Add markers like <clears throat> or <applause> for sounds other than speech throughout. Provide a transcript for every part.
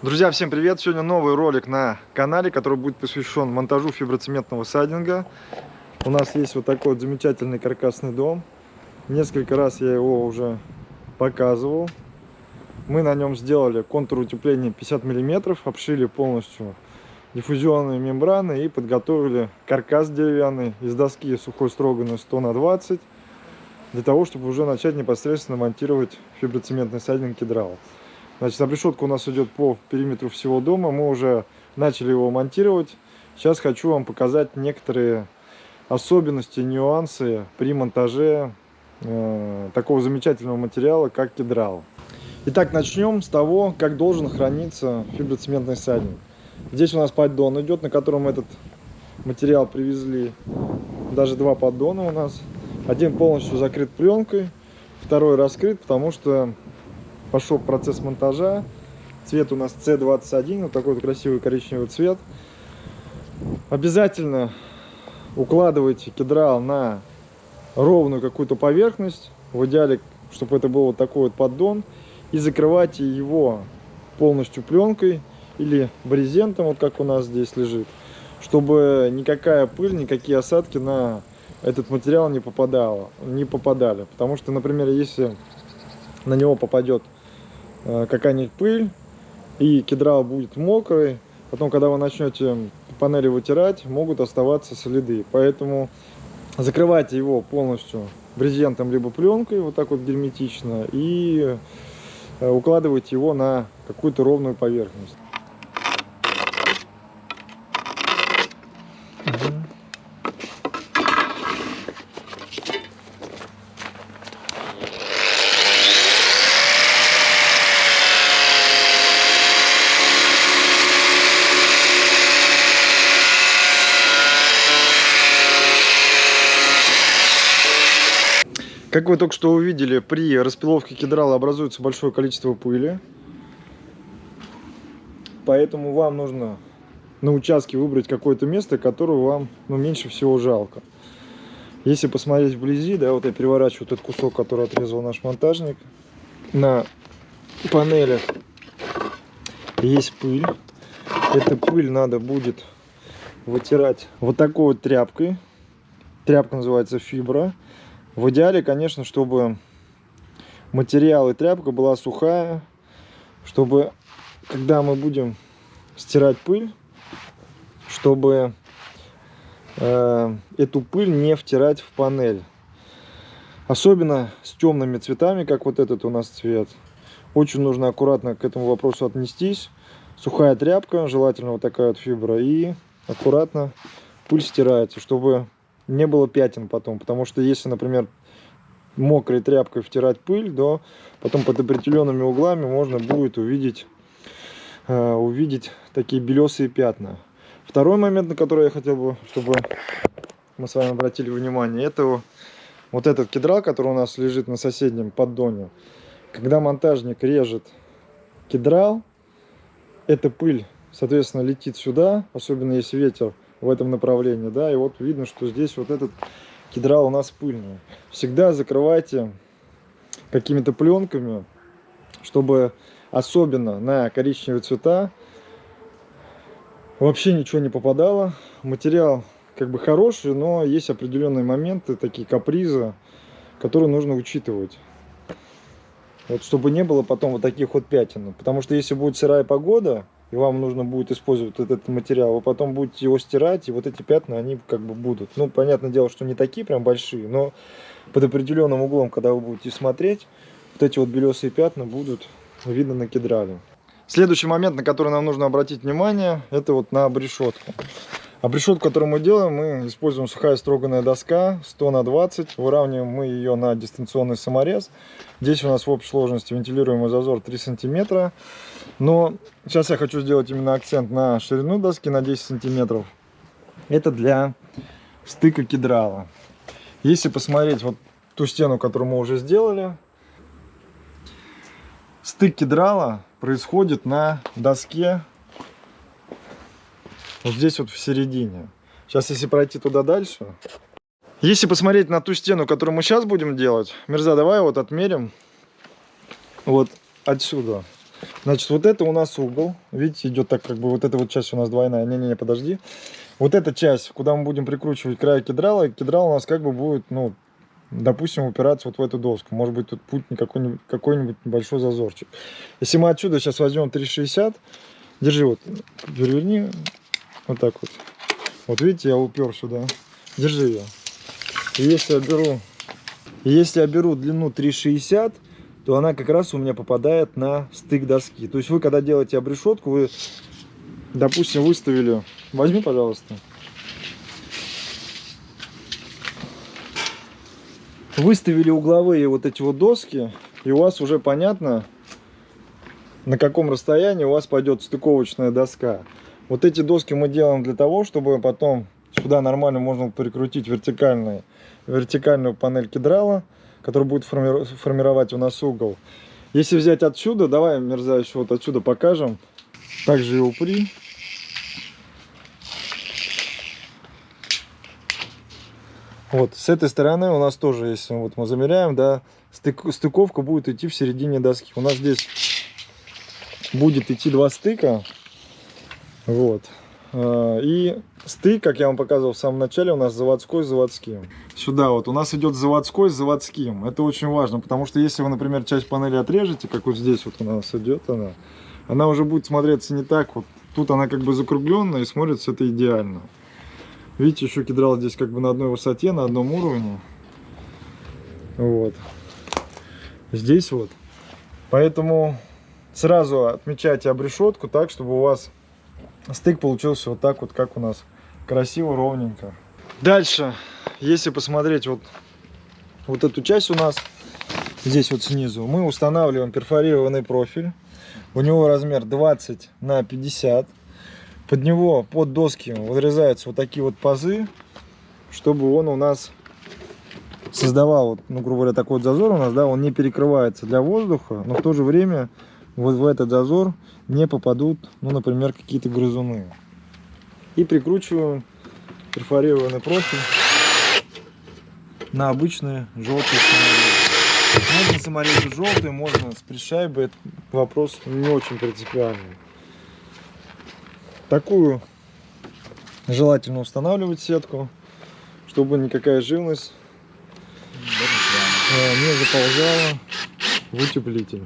Друзья, всем привет! Сегодня новый ролик на канале, который будет посвящен монтажу фиброцементного сайдинга. У нас есть вот такой вот замечательный каркасный дом. Несколько раз я его уже показывал. Мы на нем сделали контур утепления 50 мм, обшили полностью диффузионные мембраны и подготовили каркас деревянный из доски сухой строганной 100 на 20 для того, чтобы уже начать непосредственно монтировать фиброцементный сайдинг кедрал. Значит, обрешетка у нас идет по периметру всего дома. Мы уже начали его монтировать. Сейчас хочу вам показать некоторые особенности, нюансы при монтаже э, такого замечательного материала, как кедрал. Итак, начнем с того, как должен храниться фиброцементный садник. Здесь у нас поддон идет, на котором этот материал привезли. Даже два поддона у нас. Один полностью закрыт пленкой, второй раскрыт, потому что пошел процесс монтажа. Цвет у нас C21, вот такой вот красивый коричневый цвет. Обязательно укладывайте кедрал на ровную какую-то поверхность. В идеале, чтобы это был вот такой вот поддон. И закрывайте его полностью пленкой или брезентом, вот как у нас здесь лежит. Чтобы никакая пыль, никакие осадки на этот материал не попадало, не попадали. Потому что, например, если на него попадет какая-нибудь пыль, и кедрал будет мокрый. Потом, когда вы начнете панели вытирать, могут оставаться следы. Поэтому закрывайте его полностью брезентом либо пленкой, вот так вот герметично, и э, укладывайте его на какую-то ровную поверхность. Как вы только что увидели, при распиловке кедрала образуется большое количество пыли. Поэтому вам нужно на участке выбрать какое-то место, которое вам ну, меньше всего жалко. Если посмотреть вблизи, да, вот я переворачиваю этот кусок, который отрезал наш монтажник. На панелях есть пыль. Эту пыль надо будет вытирать вот такой вот тряпкой. Тряпка называется фибра. В идеале, конечно, чтобы материал и тряпка была сухая, чтобы, когда мы будем стирать пыль, чтобы э, эту пыль не втирать в панель. Особенно с темными цветами, как вот этот у нас цвет. Очень нужно аккуратно к этому вопросу отнестись. Сухая тряпка, желательно вот такая вот фибра, и аккуратно пыль стирается, чтобы не было пятен потом. Потому что если, например, мокрой тряпкой втирать пыль, то потом под определенными углами можно будет увидеть, э, увидеть такие белесые пятна. Второй момент, на который я хотел бы, чтобы мы с вами обратили внимание, это вот этот кедрал, который у нас лежит на соседнем поддоне. Когда монтажник режет кедрал, эта пыль, соответственно, летит сюда, особенно если ветер в этом направлении, да, и вот видно, что здесь вот этот кедра у нас пыльный. Всегда закрывайте какими-то пленками, чтобы особенно на коричневые цвета вообще ничего не попадало. Материал как бы хороший, но есть определенные моменты, такие капризы, которые нужно учитывать. Вот чтобы не было потом вот таких вот пятен. Потому что если будет сырая погода, и вам нужно будет использовать этот материал, вы потом будете его стирать, и вот эти пятна, они как бы будут. Ну, понятное дело, что не такие прям большие, но под определенным углом, когда вы будете смотреть, вот эти вот белесые пятна будут видно на кедрале. Следующий момент, на который нам нужно обратить внимание, это вот на обрешетку. Обрешетку, которую мы делаем, мы используем сухая строганная доска 100 на 20. Выравниваем мы ее на дистанционный саморез. Здесь у нас в общей сложности вентилируемый зазор 3 сантиметра. Но сейчас я хочу сделать именно акцент на ширину доски на 10 сантиметров. Это для стыка кедрала. Если посмотреть вот ту стену, которую мы уже сделали, стык кедрала происходит на доске вот здесь вот в середине. Сейчас, если пройти туда дальше. Если посмотреть на ту стену, которую мы сейчас будем делать, Мерза, давай вот отмерим вот отсюда. Значит, вот это у нас угол. Видите, идет так, как бы вот эта вот часть у нас двойная. Не-не-не, подожди. Вот эта часть, куда мы будем прикручивать край кедрала, кедрал у нас как бы будет, ну, допустим, упираться вот в эту доску. Может быть, тут путь какой-нибудь какой небольшой зазорчик. Если мы отсюда сейчас возьмем 360, держи вот, переверни, вот так вот. Вот видите, я упер сюда. Держи ее. И если я беру, если я беру длину 360, то она как раз у меня попадает на стык доски. То есть вы, когда делаете обрешетку, вы, допустим, выставили... Возьми, пожалуйста. Выставили угловые вот эти вот доски, и у вас уже понятно, на каком расстоянии у вас пойдет стыковочная доска. Вот эти доски мы делаем для того, чтобы потом сюда нормально можно прикрутить вертикальную, вертикальную панель кедрала, которая будет форми формировать у нас угол. Если взять отсюда, давай, мерзавец, вот отсюда покажем. Также и упри. Вот, с этой стороны у нас тоже, если вот мы замеряем, да, стык, стыковка будет идти в середине доски. У нас здесь будет идти два стыка. Вот. А, и стык, как я вам показывал в самом начале, у нас заводской с заводским. Сюда вот у нас идет заводской с заводским. Это очень важно, потому что если вы, например, часть панели отрежете, как вот здесь вот у нас идет она, она уже будет смотреться не так. Вот тут она как бы закругленная и смотрится это идеально. Видите, еще кедрал здесь как бы на одной высоте, на одном уровне. Вот. Здесь вот. Поэтому сразу отмечайте обрешетку так, чтобы у вас стык получился вот так вот, как у нас. Красиво, ровненько. Дальше, если посмотреть вот, вот эту часть у нас, здесь вот снизу, мы устанавливаем перфорированный профиль. У него размер 20 на 50 под него, под доски вырезаются вот такие вот пазы, чтобы он у нас создавал, ну, грубо говоря, такой вот зазор у нас, да, он не перекрывается для воздуха, но в то же время вот в этот зазор не попадут, ну, например, какие-то грызуны. И прикручиваем перфорированный профиль на обычные желтые саморезы. Можно саморезы желтые, можно с пришайбой, это вопрос не очень принципиальный. Такую желательно устанавливать сетку, чтобы никакая живность э, не заползала в утеплитель.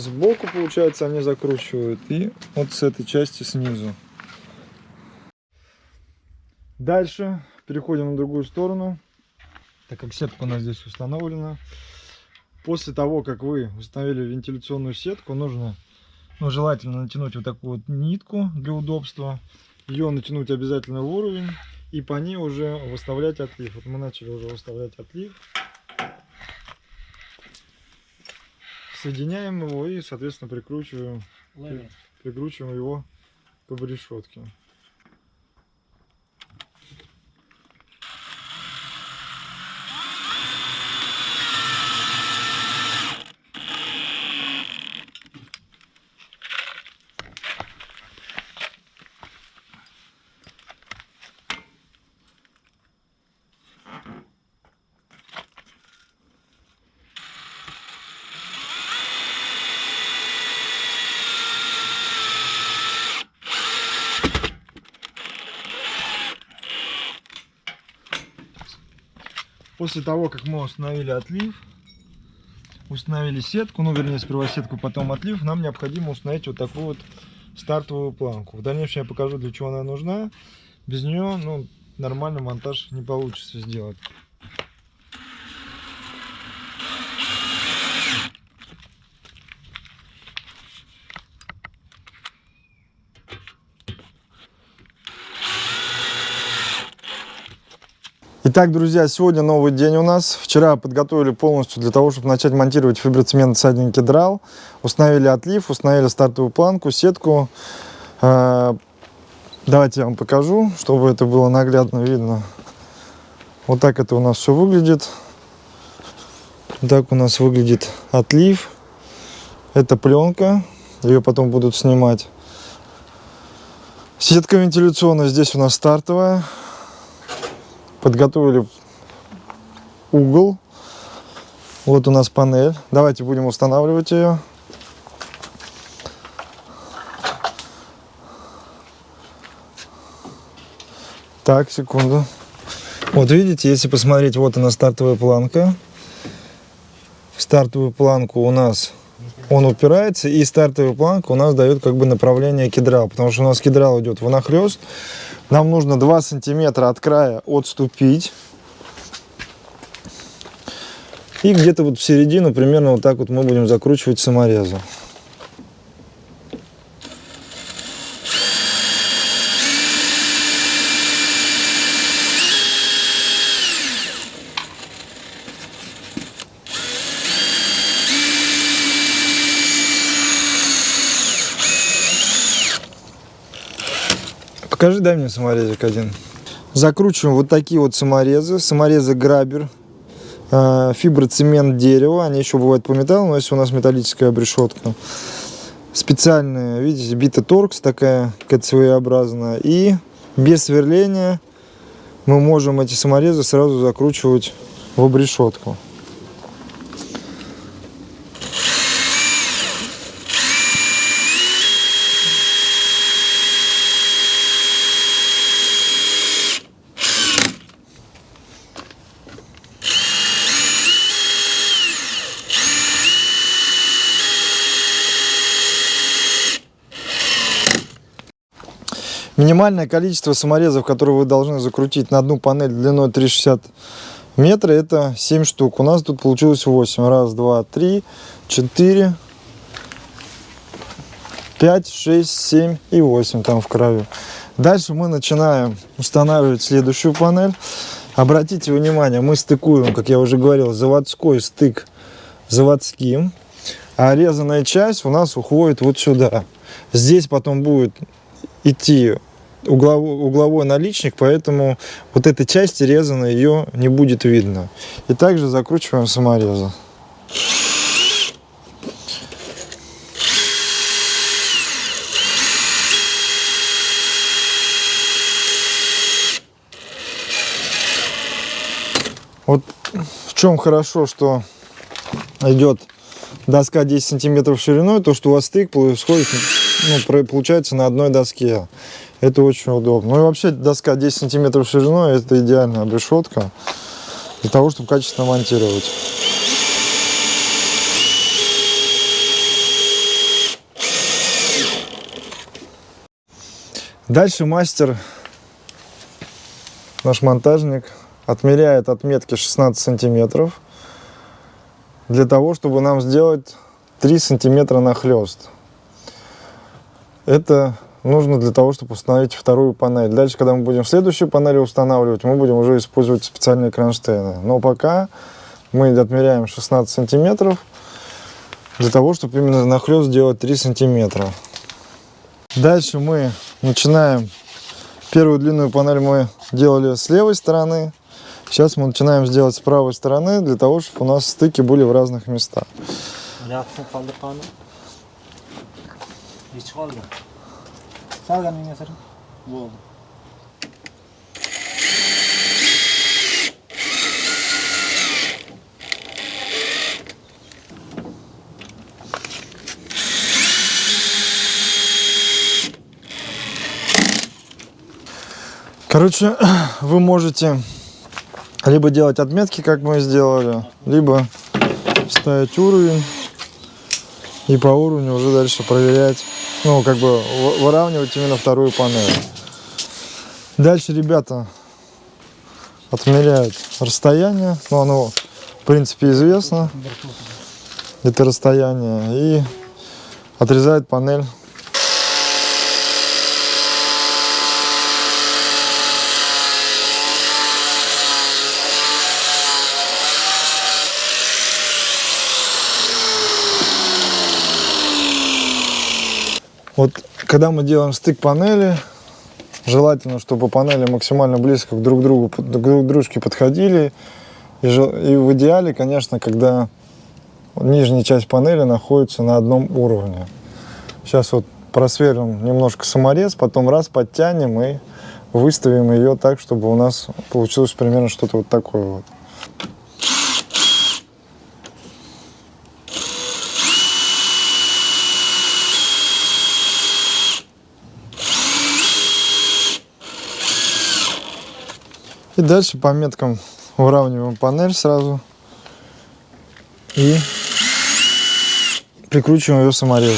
Сбоку, получается, они закручивают и вот с этой части снизу. Дальше переходим на другую сторону, так как сетка у нас здесь установлена. После того, как вы установили вентиляционную сетку, нужно ну, желательно натянуть вот такую вот нитку для удобства. Ее натянуть обязательно в уровень и по ней уже выставлять отлив. Вот мы начали уже выставлять отлив. Соединяем его и, соответственно, прикручиваем, прикручиваем его к решетке. После того, как мы установили отлив, установили сетку, ну вернее сперва сетку, потом отлив, нам необходимо установить вот такую вот стартовую планку. В дальнейшем я покажу, для чего она нужна. Без нее ну, нормальный монтаж не получится сделать. Итак, друзья, сегодня новый день у нас. Вчера подготовили полностью для того, чтобы начать монтировать фиброцемент садник кедрал. Установили отлив, установили стартовую планку, сетку. Э, давайте я вам покажу, чтобы это было наглядно видно. Вот так это у нас все выглядит. Так у нас выглядит отлив. Это пленка. Ее потом будут снимать. Сетка вентиляционная здесь у нас стартовая. Подготовили угол. Вот у нас панель. Давайте будем устанавливать ее. Так, секунду. Вот видите, если посмотреть, вот она стартовая планка. В стартовую планку у нас он упирается, и стартовая планка у нас дает как бы направление кедрал, потому что у нас кедрал идет внахлест. Нам нужно 2 сантиметра от края отступить. И где-то вот в середину примерно вот так вот мы будем закручивать саморезу. Покажи, дай мне саморезик один. Закручиваем вот такие вот саморезы. Саморезы грабер, э, фиброцемент дерева. Они еще бывают по металлу, но если у нас металлическая обрешетка. Специальная, видите, бита торкс такая, какая-то. И без сверления мы можем эти саморезы сразу закручивать в обрешетку. Минимальное количество саморезов, которые вы должны закрутить на одну панель длиной 3,60 метра, это 7 штук. У нас тут получилось 8. Раз, два, три, четыре, пять, шесть, семь и 8 там в краю. Дальше мы начинаем устанавливать следующую панель. Обратите внимание, мы стыкуем, как я уже говорил, заводской стык заводским. А резаная часть у нас уходит вот сюда. Здесь потом будет идти угловой, угловой наличник, поэтому вот этой части резано ее не будет видно. И также закручиваем саморезы. Вот в чем хорошо, что идет доска 10 сантиметров шириной, то что у вас стык происходит, ну, получается на одной доске. Это очень удобно. Ну и вообще доска 10 сантиметров шириной, это идеальная обрешетка для того, чтобы качественно монтировать. Дальше мастер, наш монтажник, отмеряет отметки 16 сантиметров для того, чтобы нам сделать 3 сантиметра нахлест. Это нужно для того, чтобы установить вторую панель. Дальше, когда мы будем следующую панель устанавливать, мы будем уже использовать специальные кронштейны. Но пока мы отмеряем 16 сантиметров для того, чтобы именно нахлест сделать 3 сантиметра. Дальше мы начинаем. Первую длинную панель мы делали с левой стороны. Сейчас мы начинаем сделать с правой стороны, для того, чтобы у нас стыки были в разных местах. Salgan сэр. Болды. Короче, <clears throat> вы можете либо делать отметки, как мы сделали, либо ставить уровень и по уровню уже дальше проверять ну, как бы выравнивать именно вторую панель. Дальше ребята отмеряют расстояние, ну, оно, в принципе, известно, это расстояние, и отрезают панель Вот когда мы делаем стык панели, желательно, чтобы панели максимально близко друг к другу, друг к дружке подходили. И, и в идеале, конечно, когда нижняя часть панели находится на одном уровне. Сейчас вот просверлим немножко саморез, потом раз подтянем и выставим ее так, чтобы у нас получилось примерно что-то вот такое вот. И дальше по меткам выравниваем панель сразу и прикручиваем ее саморезами.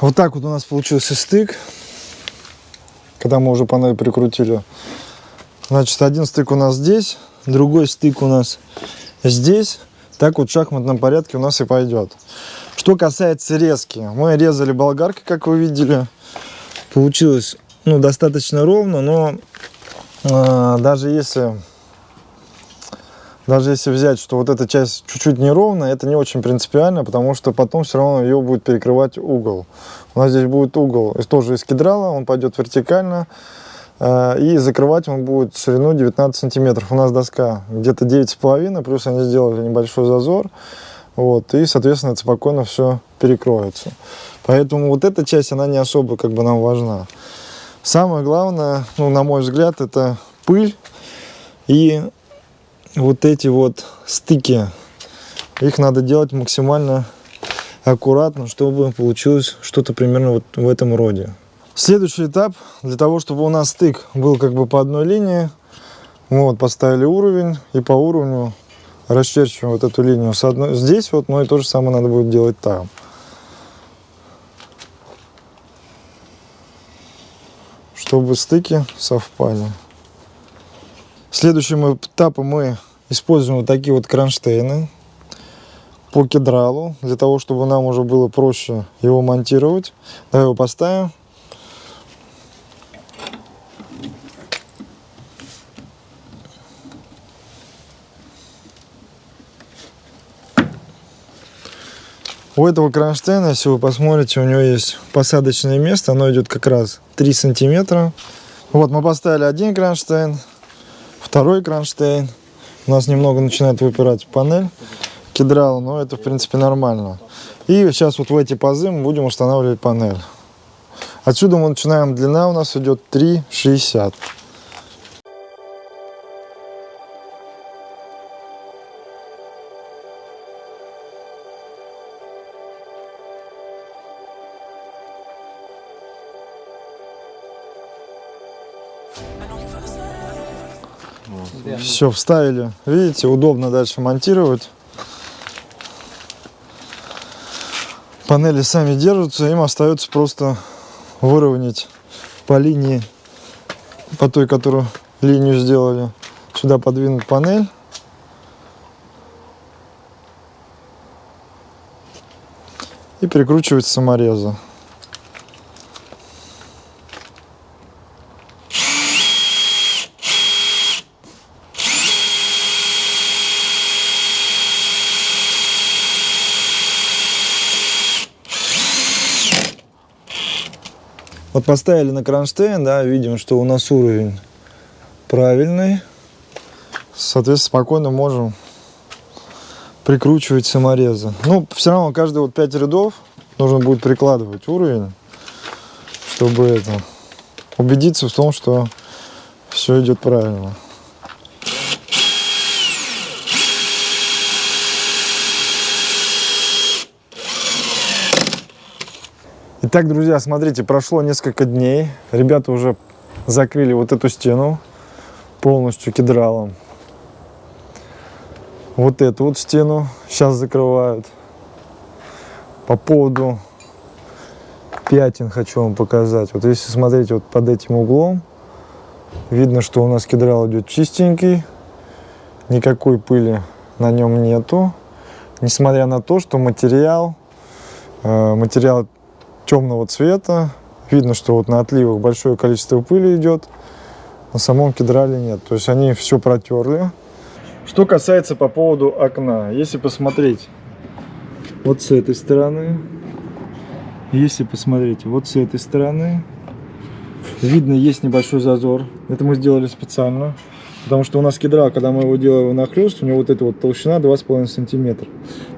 Вот так вот у нас получился стык, когда мы уже панель прикрутили. Значит, один стык у нас здесь, другой стык у нас здесь. Так вот в шахматном порядке у нас и пойдет. Что касается резки, мы резали болгаркой, как вы видели. Получилось ну, достаточно ровно, но э, даже если даже если взять, что вот эта часть чуть-чуть неровная, это не очень принципиально, потому что потом все равно ее будет перекрывать угол. У нас здесь будет угол тоже из кедрала, он пойдет вертикально, э, и закрывать он будет ширину 19 сантиметров. У нас доска где-то 9,5, плюс они сделали небольшой зазор, вот, и, соответственно, это спокойно все перекроется. Поэтому вот эта часть, она не особо как бы нам важна. Самое главное, ну, на мой взгляд, это пыль и вот эти вот стыки, их надо делать максимально аккуратно, чтобы получилось что-то примерно вот в этом роде. Следующий этап, для того, чтобы у нас стык был как бы по одной линии, мы вот поставили уровень и по уровню расчерчиваем вот эту линию с одной, здесь вот, но и то же самое надо будет делать там. Чтобы стыки совпали. Следующим этапом мы используем вот такие вот кронштейны по кедралу, для того, чтобы нам уже было проще его монтировать. Давай его поставим. У этого кронштейна, если вы посмотрите, у него есть посадочное место, оно идет как раз 3 сантиметра. Вот мы поставили один кронштейн, второй кронштейн. У нас немного начинает выпирать панель кедрала, но это в принципе нормально. И сейчас вот в эти пазы мы будем устанавливать панель. Отсюда мы начинаем, длина у нас идет 3,60. Все, вставили. Видите, удобно дальше монтировать. Панели сами держатся, им остается просто выровнять по линии, по той, которую линию сделали. Сюда подвинуть панель. И прикручивать саморезы. Вот поставили на кронштейн, да, видим, что у нас уровень правильный. Соответственно, спокойно можем прикручивать саморезы. Ну, все равно каждые вот 5 рядов нужно будет прикладывать уровень, чтобы это убедиться в том, что все идет правильно. Итак, друзья, смотрите, прошло несколько дней. Ребята уже закрыли вот эту стену полностью кедралом. Вот эту вот стену сейчас закрывают. По поводу пятен хочу вам показать. Вот если смотреть вот под этим углом, видно, что у нас кедрал идет чистенький. Никакой пыли на нем нету. Несмотря на то, что материал, э, материал темного цвета. Видно, что вот на отливах большое количество пыли идет. На самом кедрале нет. То есть они все протерли. Что касается по поводу окна. Если посмотреть вот с этой стороны. Если посмотреть вот с этой стороны. Видно, есть небольшой зазор. Это мы сделали специально. Потому что у нас кедрал, когда мы его делаем нахлест, у него вот эта вот толщина 2,5 сантиметра.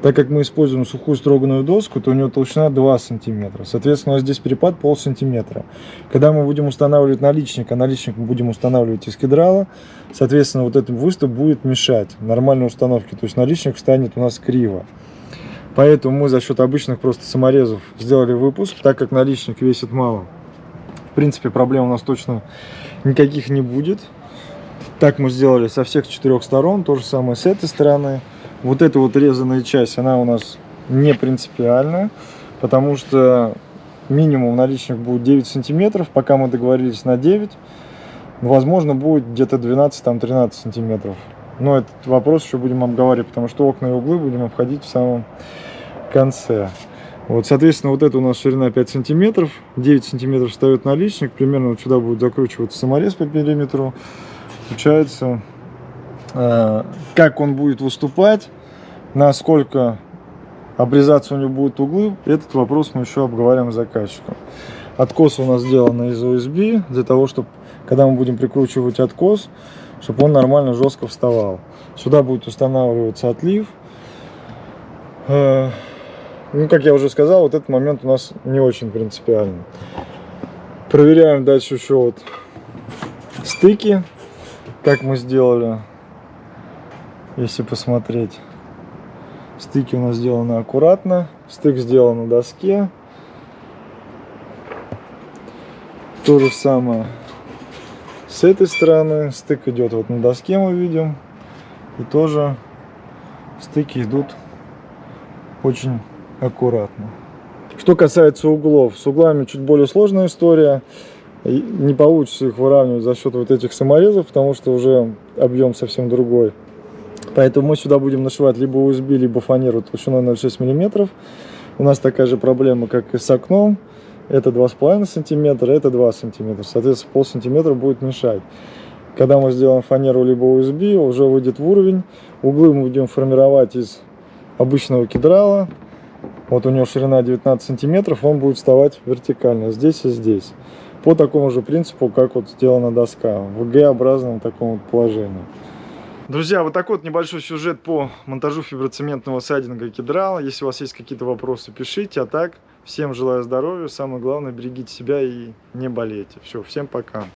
Так как мы используем сухую строганную доску, то у него толщина 2 сантиметра. Соответственно, у нас здесь перепад пол сантиметра. Когда мы будем устанавливать наличник, а наличник мы будем устанавливать из кедрала, соответственно, вот этот выступ будет мешать нормальной установке. То есть наличник станет у нас криво. Поэтому мы за счет обычных просто саморезов сделали выпуск, так как наличник весит мало. В принципе, проблем у нас точно никаких не будет. Так мы сделали со всех четырех сторон, то же самое с этой стороны. Вот эта вот резаная часть, она у нас не принципиальная, потому что минимум наличник будет 9 сантиметров, пока мы договорились на 9. Возможно, будет где-то 12-13 сантиметров. Но этот вопрос еще будем обговаривать, потому что окна и углы будем обходить в самом конце. Вот, соответственно, вот это у нас ширина 5 сантиметров, 9 сантиметров встает наличник, примерно вот сюда будет закручиваться саморез по периметру. Получается, э, как он будет выступать, насколько обрезаться у него будут углы, этот вопрос мы еще обговариваем с заказчиком. Откос у нас сделан из USB, для того, чтобы, когда мы будем прикручивать откос, чтобы он нормально жестко вставал. Сюда будет устанавливаться отлив. Э, ну, как я уже сказал, вот этот момент у нас не очень принципиальный. Проверяем дальше еще вот стыки, как мы сделали, если посмотреть. Стыки у нас сделаны аккуратно, стык сделан на доске. То же самое с этой стороны. Стык идет вот на доске, мы видим. И тоже стыки идут очень аккуратно. Что касается углов, с углами чуть более сложная история. Не получится их выравнивать за счет вот этих саморезов, потому что уже объем совсем другой. Поэтому мы сюда будем нашивать либо USB, либо фанеру толщиной 0,6 мм. У нас такая же проблема, как и с окном. Это 2,5 см, это 2 см. Соответственно, пол сантиметра будет мешать. Когда мы сделаем фанеру либо USB, уже выйдет в уровень. Углы мы будем формировать из обычного кедрала. Вот у него ширина 19 сантиметров, он будет вставать вертикально, здесь и здесь. По такому же принципу, как вот сделана доска, в Г-образном таком вот положении. Друзья, вот такой вот небольшой сюжет по монтажу фиброцементного сайдинга кедрала. Если у вас есть какие-то вопросы, пишите. А так, всем желаю здоровья. Самое главное, берегите себя и не болейте. Все, всем пока.